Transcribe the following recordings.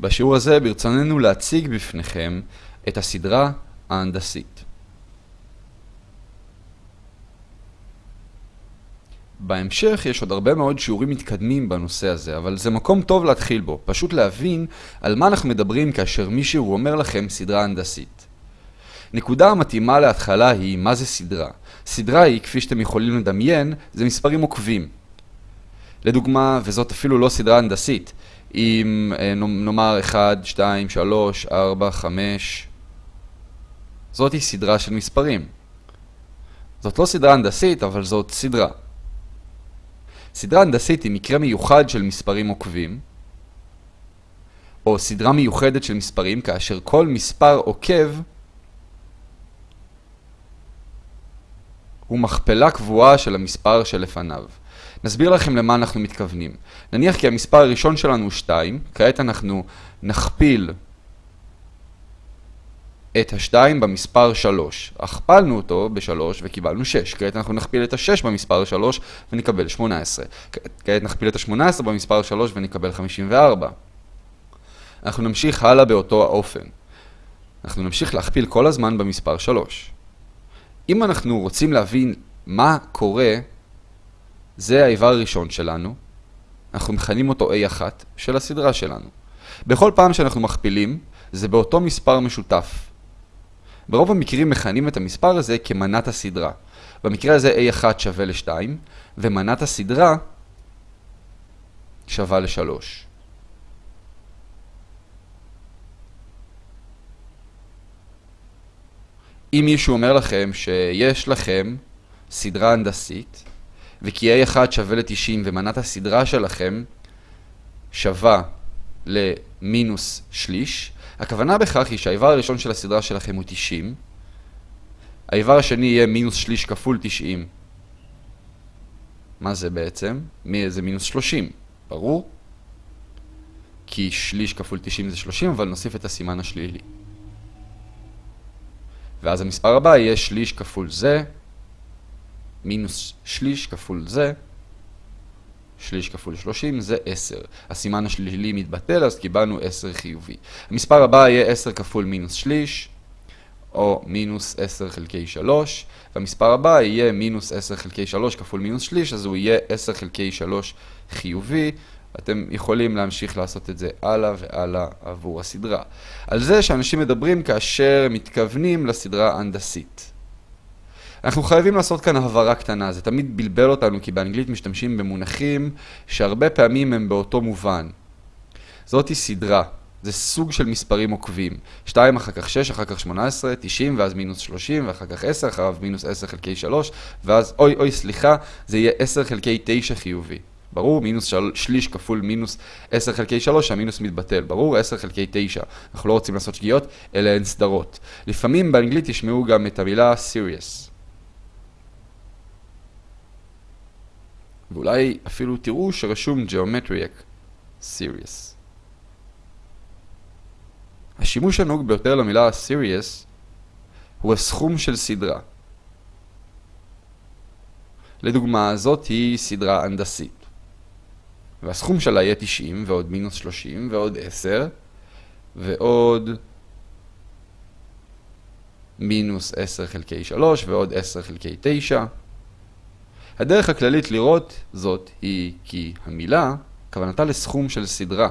בשיעור הזה ברצוננו להציג בפניכם את הסדרה ההנדסית. בהמשך יש עוד הרבה מאוד שיעורים מתקדמים בנושא הזה, אבל זה מקום טוב להתחיל בו, פשוט להבין על מה אנחנו מדברים כאשר מישהו אומר לכם סדרה הנדסית. נקודה המתאימה להתחלה היא מה זה סדרה. סדרה היא, כפי שאתם יכולים לדמיין, זה מספרים עוקבים. לדוגמה, וזאת אפילו לא סדרה הנדסית, אם אה, נאמר 1, 2, 3, 4, 5, זאת היא סדרה של מספרים. זאת לא סדרה הנדסית, אבל זאת סדרה. סדרה הנדסית היא מקרה מיוחד של מספרים עוקבים, או סדרה מיוחדת של מספרים כאשר כל מספר עוקב הוא מכפלה קבועה של המספר שלפניו. נסביר לכם למה אנחנו מתכוונים. נניח כי המספר הראשון שלנו הוא 2, כעת אנחנו נכפיל את ה-2 במספר 3. הכפלנו אותו ב-3 וקיבלנו 6. כעת אנחנו נכפיל את ה-6 במספר 3 ונקבל 18. כעת נכפיל את ה-18 במספר 3 ונקבל 54. אנחנו נמשיך הלאה באותו האופן. אנחנו נמשיך להכפיל כל הזמן במספר 3. אם אנחנו רוצים להבין מה קורה, זה האיבר הראשון שלנו. אנחנו מכנים אותו A1 של הסדרה שלנו. בכל פעם שאנחנו מכפילים, זה באותו מספר משותף. ברוב המקרים מכנים את המספר הזה כמנת הסדרה. במקרה הזה A1 שווה ל-2, ומנת הסדרה שווה ל-3. אם מישהו אומר לכם שיש לכם סדרה הנדסית, וכי A1 שווה ל-90 ומנת הסדרה שלכם שווה למינוס שליש, הכוונה בכך היא שהאיבר הראשון של הסדרה שלכם הוא 90, האיבר השני יהיה מינוס שליש כפול 90. מה זה בעצם? מי זה מינוס 30, ברור? כי שליש כפול 90 זה 30, אבל נוסיף את הסימן השלילי. ואז המספר הבא יהיה שליש כפול זה, מינוס שליש כפול זה, שליש כפול 30 זה 10. הסימן השלילי מתבטל, אז קיבלנו 10 חיובי. המספר הבא יהיה 10 כפול מינוס שליש, או מינוס 10 חלקי 3, והמספר הבא יהיה מינוס 10 חלקי 3 כפול מינוס שליש, אז הוא יהיה 10 חלקי 3 חיובי. אתם יכולים להמשיך לעשות את זה הלאה והלאה עבור הסדרה. על זה שאנשים מדברים כאשר מתכוונים לסדרה הנדסית. אנחנו חייבים לעשות כאן הבהרה קטנה, זה תמיד בלבל אותנו כי באנגלית משתמשים במונחים שהרבה פעמים הם באותו מובן. זאתי סדרה, זה סוג של מספרים עוקבים. 2 אחר כך 6, אחר כך 18, 90 ואז מינוס 30 ואחר כך 10, אחריו מינוס 10 חלקי 3 ואז אוי אוי סליחה, זה יהיה 10 חלקי 9 חיובי. ברור, מינוס של... שליש כפול מינוס 10 חלקי 3, המינוס מתבטל. ברור, 10 חלקי 9. אנחנו לא רוצים לעשות שגיאות, אלה הן סדרות. לפעמים באנגלית תשמעו גם את המילה serious. ואולי אפילו תראו שרשום Geometric Serious. השימוש הנהוג ביותר למילה Serious הוא הסכום של סדרה. לדוגמה, זאת היא סדרה הנדסית. והסכום שלה יהיה 90 ועוד מינוס 30 ועוד 10 ועוד מינוס 10 חלקי 3 ועוד 10 חלקי 9 הדרך הכללית לראות זאת היא כי המילה כוונתה לסכום של סדרה.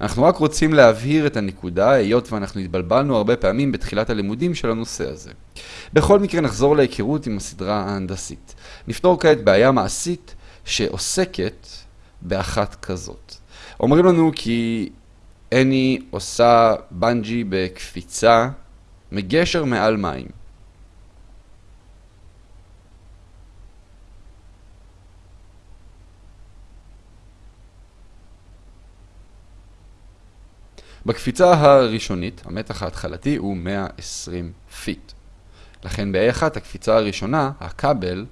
אנחנו רק רוצים להבהיר את הנקודה, היות ואנחנו התבלבלנו הרבה פעמים בתחילת הלימודים של הנושא הזה. בכל מקרה נחזור להיכרות עם הסדרה ההנדסית. נפתור כעת בעיה מעשית שעוסקת באחת כזאת. אומרים לנו כי אני עושה בנג'י בקפיצה מגשר מעל מים. בקפיצה הראשונית, המתח ההתחלתי הוא 120 feet. לכן ב-A1 הקפיצה הראשונה, הכבל,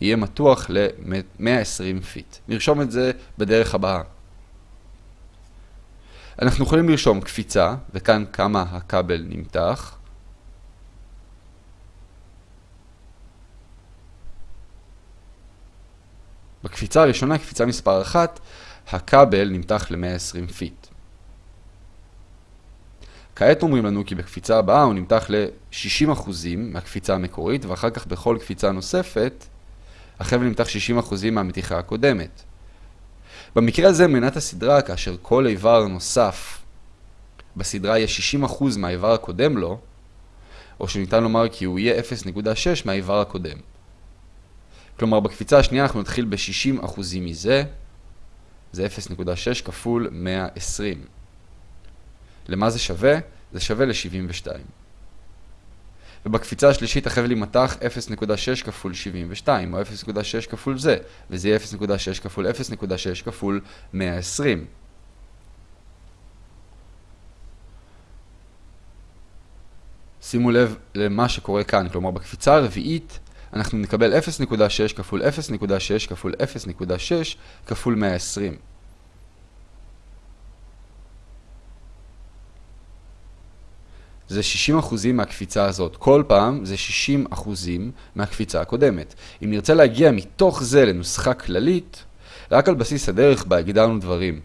יהיה מתוח ל-120 feet. נרשום את זה בדרך הבאה. אנחנו יכולים לרשום קפיצה, וכאן כמה הכבל נמתח. בקפיצה הראשונה, קפיצה מספר 1, הכבל נמתח ל-120 פיט. כעת אומרים לנו כי בקפיצה הבאה הוא נמתח ל-60% מהקפיצה המקורית, ואחר כך בכל קפיצה נוספת, החבל נמתח 60% מהמתיחה הקודמת. במקרה הזה מנת הסדרה, כאשר כל איבר נוסף בסדרה יהיה 60% מהאיבר הקודם לו, או שניתן לומר כי הוא יהיה 0.6 מהאיבר הקודם. כלומר, בקפיצה השנייה אנחנו נתחיל ב-60% מזה, זה 0.6 כפול 120. למה זה שווה? זה שווה ל-72. ובקפיצה השלישית החבל יימתח 0.6 כפול 72, או 0.6 כפול זה, וזה יהיה 0.6 כפול 0.6 כפול 120. שימו לב למה שקורה כאן, כלומר בקפיצה הרביעית אנחנו נקבל 0.6 כפול 0.6 כפול 0.6 כפול 120. זה 60% מהקפיצה הזאת. כל פעם זה 60% מהקפיצה הקודמת. אם נרצה להגיע מתוך זה לנוסחה כללית, רק על בסיס הדרך בה הגדרנו דברים.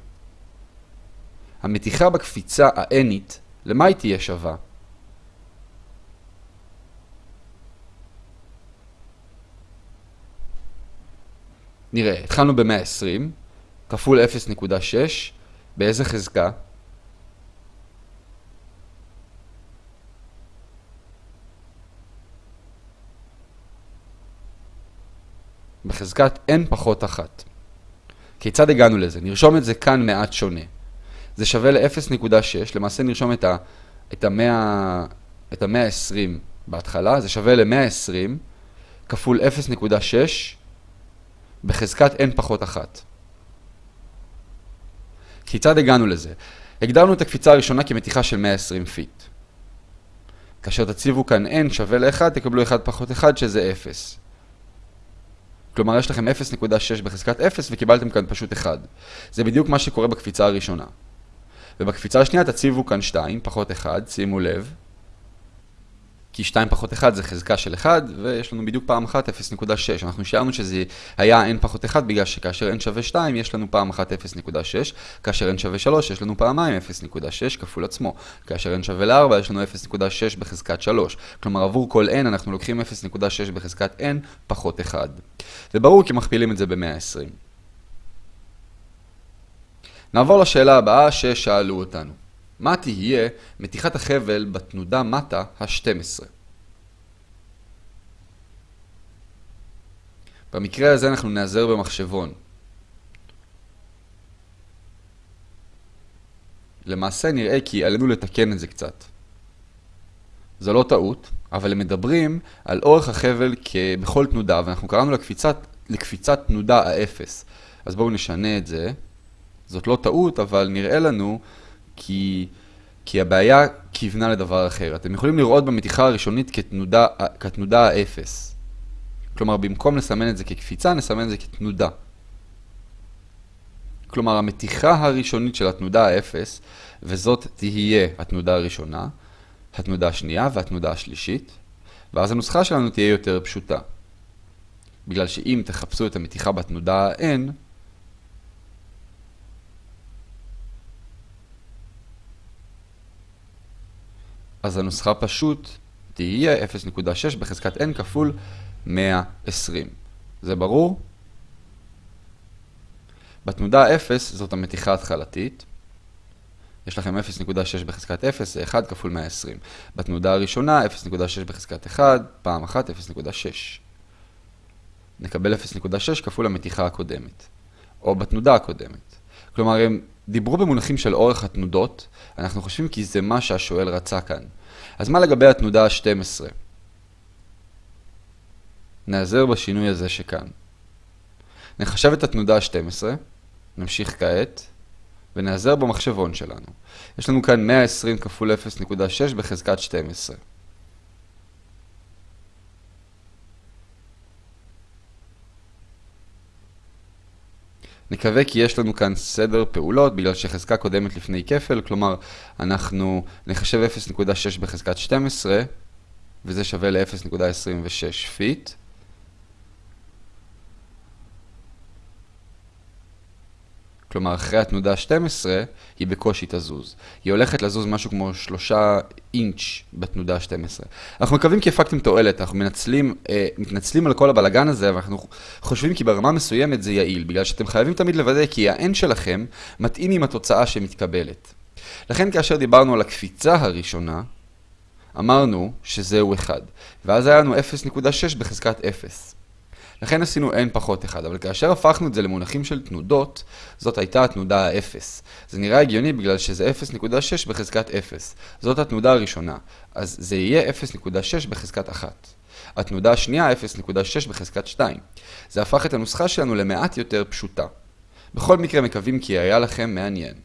המתיחה בקפיצה ה-nית, למה היא תהיה שווה? נראה, התחלנו ב-120, כפול 0.6, באיזה חזקה? בחזקת n פחות 1. כיצד הגענו לזה? נרשום את זה כאן מעט שונה. זה שווה ל-0.6, למעשה נרשום את ה... את ה-100... את ה-120 בהתחלה, זה שווה ל-120 כפול 0.6 בחזקת n פחות 1. כיצד הגענו לזה? הגדרנו את הקפיצה הראשונה כמתיחה של 120 פיט. כאשר תציבו כאן n שווה ל-1, תקבלו 1 פחות 1 שזה 0. כלומר, יש לכם 0.6 בחזקת 0 וקיבלתם כאן פשוט 1. זה בדיוק מה שקורה בקפיצה הראשונה. ובקפיצה השנייה תציבו כאן 2 פחות 1, שימו לב. כי 2 פחות 1 זה חזקה של 1, ויש לנו בדיוק פעם אחת 0.6. אנחנו שארנו שזה היה n פחות 1 בגלל שכאשר n שווה 2 יש לנו פעם אחת 0.6, כאשר n שווה 3 יש לנו פעמיים 0.6 כפול עצמו, כאשר n שווה ל-4 יש לנו 0.6 בחזקת 3. כלומר עבור כל n אנחנו לוקחים 0.6 בחזקת n פחות 1. זה ברור כי מכפילים את זה ב-120. נעבור לשאלה הבאה ששאלו אותנו. מה תהיה מתיחת החבל בתנודה מטה ה-12. במקרה הזה אנחנו נעזר במחשבון. למעשה נראה כי עלינו לתקן את זה קצת. זו לא טעות, אבל הם מדברים על אורך החבל בכל תנודה, ואנחנו קראנו לקפיצת, לקפיצת תנודה האפס. אז בואו נשנה את זה. זאת לא טעות, אבל נראה לנו כי, כי הבעיה כיוונה לדבר אחר. אתם יכולים לראות במתיחה הראשונית כתנודה, כתנודה האפס. כלומר, במקום לסמן את זה כקפיצה, נסמן את זה כתנודה. כלומר, המתיחה הראשונית של התנודה האפס, וזאת תהיה התנודה הראשונה, התנודה השנייה והתנודה השלישית, ואז הנוסחה שלנו תהיה יותר פשוטה. בגלל שאם תחפשו את המתיחה בתנודה ה-n, אז הנוסחה פשוט תהיה 0.6 בחזקת n כפול 120. זה ברור? בתנודה 0 זאת המתיחה ההתחלתית. יש לכם 0.6 בחזקת 0, זה 1 כפול 120. בתנודה הראשונה 0.6 בחזקת 1, פעם אחת 0.6. נקבל 0.6 כפול המתיחה הקודמת, או בתנודה הקודמת. כלומר, הם דיברו במונחים של אורך התנודות, אנחנו חושבים כי זה מה שהשואל רצה כאן. אז מה לגבי התנודה ה-12? נעזר בשינוי הזה שכאן. נחשב את התנודה ה-12, נמשיך כעת, ונעזר במחשבון שלנו. יש לנו כאן 120 כפול 0.6 בחזקת 12. נקווה כי יש לנו כאן סדר פעולות בגלל שחזקה קודמת לפני כפל, כלומר אנחנו נחשב 0.6 בחזקת 12 וזה שווה ל-0.26 feet. כלומר אחרי התנודה 12, היא בקושי תזוז. היא הולכת לזוז משהו כמו 3 אינץ' בתנודה 12. אנחנו מקווים כי הפקתם תועלת, אנחנו מנצלים, אה, מתנצלים על כל הבלגן הזה, ואנחנו חושבים כי ברמה מסוימת זה יעיל, בגלל שאתם חייבים תמיד לוודא כי ה-n שלכם מתאים עם התוצאה שמתקבלת. לכן כאשר דיברנו על הקפיצה הראשונה, אמרנו שזהו 1, ואז היה לנו 0.6 בחזקת 0. לכן עשינו n פחות 1, אבל כאשר הפכנו את זה למונחים של תנודות, זאת הייתה התנודה ה-0. זה נראה הגיוני בגלל שזה 0.6 בחזקת 0. זאת התנודה הראשונה, אז זה יהיה 0.6 בחזקת 1. התנודה השנייה 0.6 בחזקת 2. זה הפך את הנוסחה שלנו למעט יותר פשוטה. בכל מקרה מקווים כי היה לכם מעניין.